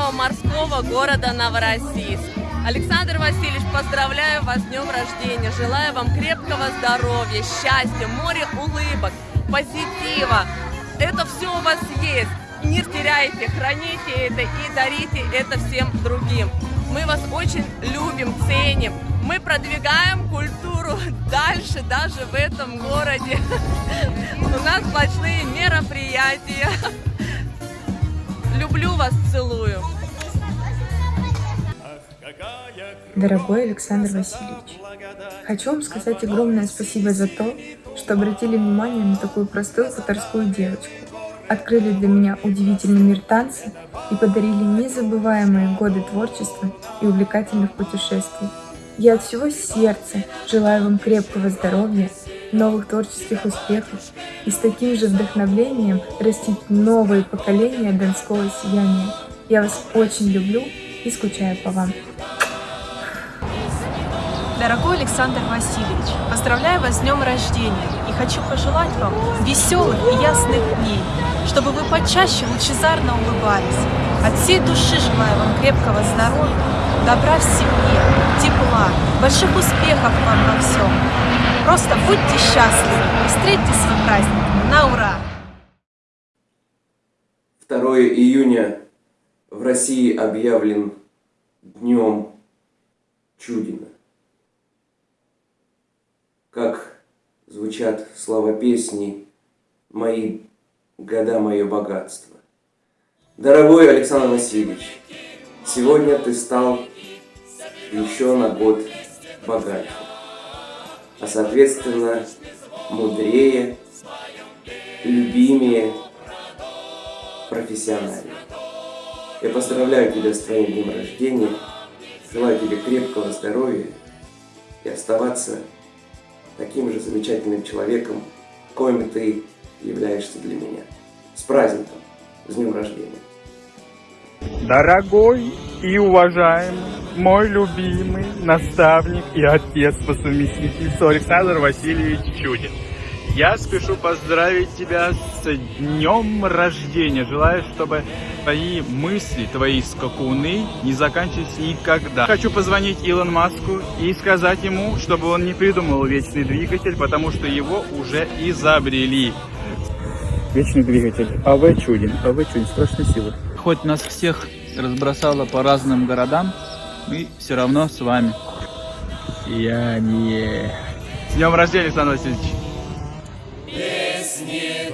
нашего морского города Новороссийск. Александр Васильевич, поздравляю вас с днем рождения. Желаю вам крепкого здоровья, счастья, море улыбок, позитива. Это все у вас есть. Не теряйте, храните это и дарите это всем другим. Мы вас очень любим, ценим. Мы продвигаем культуру дальше, даже в этом городе. У нас сплошные мероприятия. Люблю вас, целую. Дорогой Александр Васильевич, хочу вам сказать огромное спасибо за то, что обратили внимание на такую простую хуторскую девочку, открыли для меня удивительный мир танца и подарили незабываемые годы творчества и увлекательных путешествий. Я от всего сердца желаю вам крепкого здоровья, новых творческих успехов и с таким же вдохновлением растить новые поколения донского сияния. Я вас очень люблю и скучаю по вам. Дорогой Александр Васильевич, поздравляю вас с днем рождения и хочу пожелать вам веселых и ясных дней, чтобы вы почаще лучезарно улыбались. От всей души желаю вам крепкого здоровья, добра в семье, тепла, больших успехов вам во всем. Просто будьте счастливы и встретьте свой праздник на ура! 2 июня в России объявлен Днем Чудина. Как звучат слова песни «Мои года, мое богатство». Дорогой Александр Васильевич, сегодня ты стал еще на год богаче, а соответственно мудрее, любимее, профессиональнее. Я поздравляю тебя с твоим днем рождения, желаю тебе крепкого здоровья и оставаться таким же замечательным человеком, коим ты являешься для меня. С праздником, с днем рождения. Дорогой и уважаемый, мой любимый наставник и отец по совместительству Александр Васильевич Чудин. Я спешу поздравить тебя с днем рождения. Желаю, чтобы твои мысли, твои скакуны не заканчивались никогда. Хочу позвонить Илон Маску и сказать ему, чтобы он не придумал вечный двигатель, потому что его уже изобрели. Вечный двигатель. АВ Чудин. АВ Чудин. Страшной силы. Хоть нас всех разбросало по разным городам, мы все равно с вами. Я не... С днем рождения, Александр Васильевич! Песни